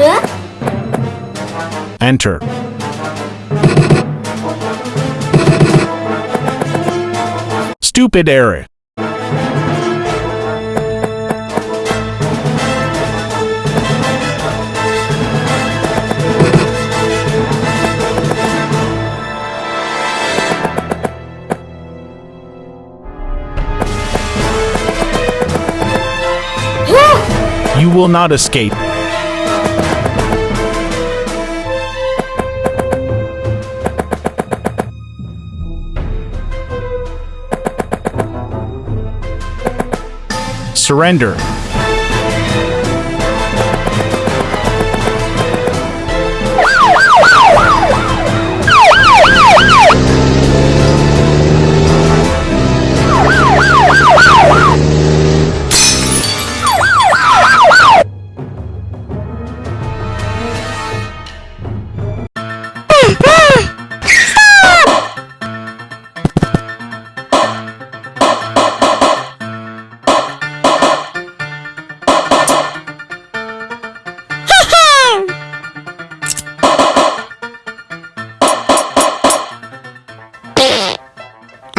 Huh? Enter. Stupid error. You will not escape. Surrender.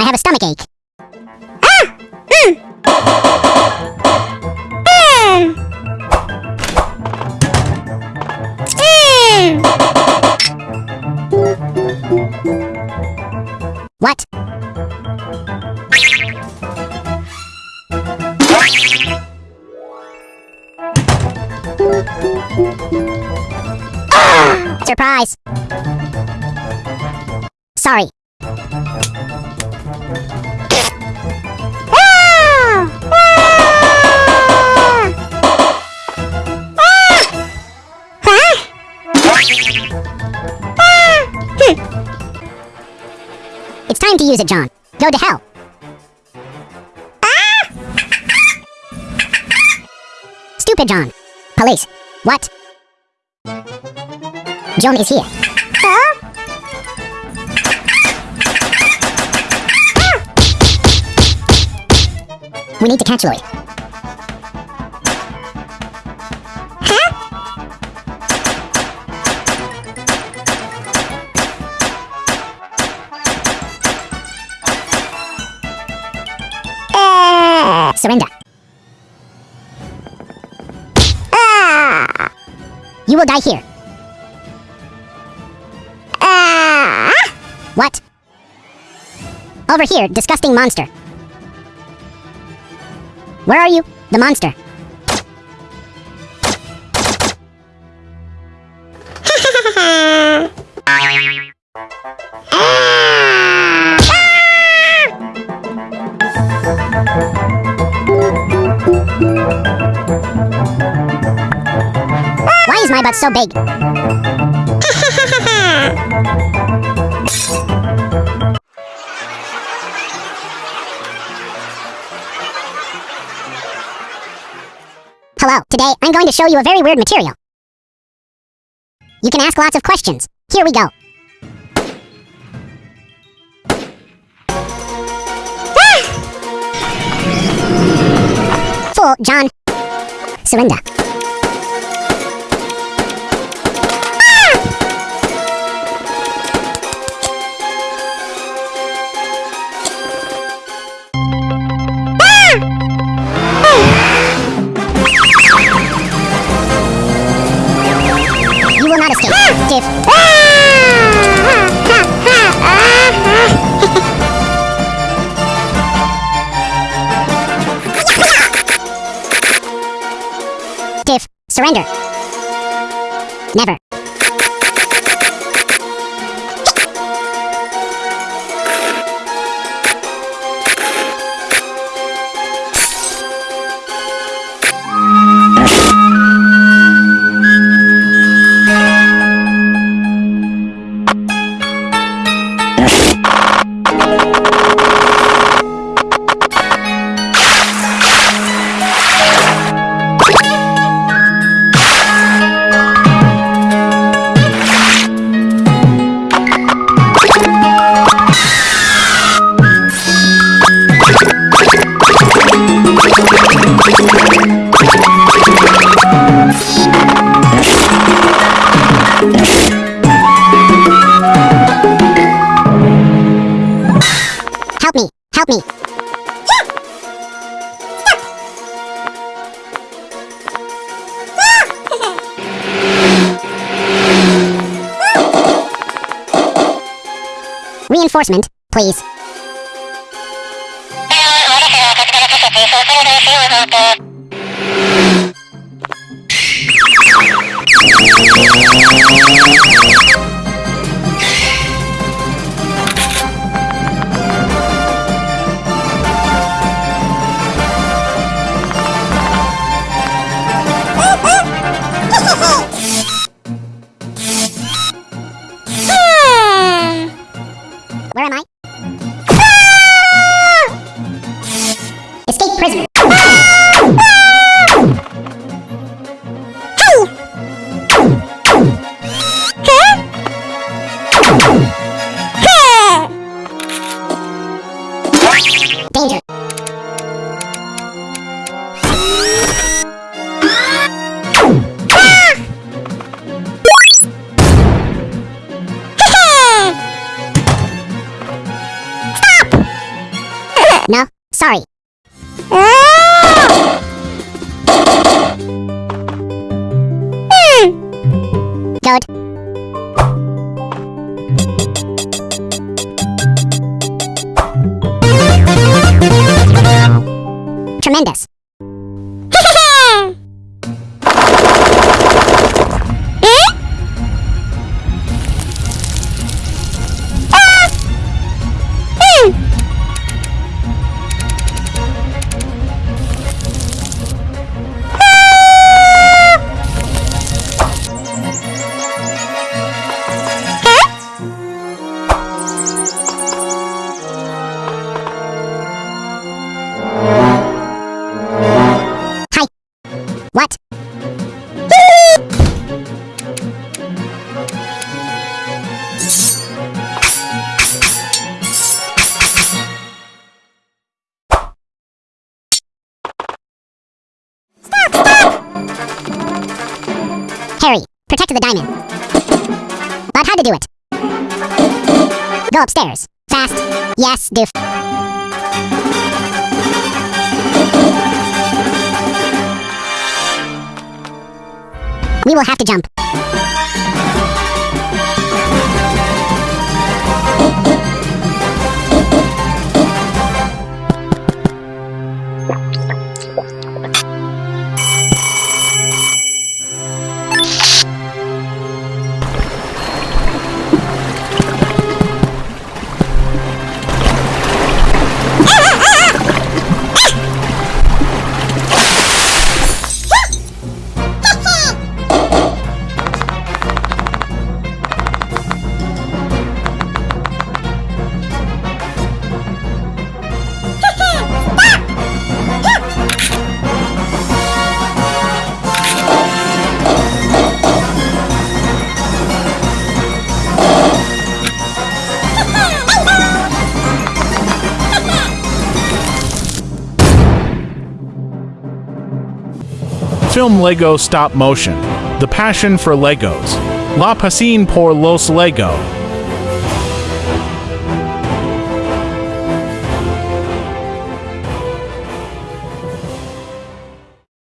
Have a stomach ache. What? Ah! Surprise! Sorry. Use it, John. Go to hell. Ah! Stupid John. Police. What? John is here. Ah! We need to catch Lloyd. You will die here. Uh, what? Over here, disgusting monster. Where are you? The monster. Butt so big? Hello, today I'm going to show you a very weird material. You can ask lots of questions. Here we go. Ah! Fool, John. Surrender. Surrender. Never. Mm-hmm. Reinforcement, please. Where am I? Ah! Escape prisoner. Ah! Danger. Tremendous. Protect the diamond. But how to do it? Go upstairs. Fast. Yes, doof. We will have to jump. Film Lego Stop Motion. The Passion for Legos. La Pasión por los Lego.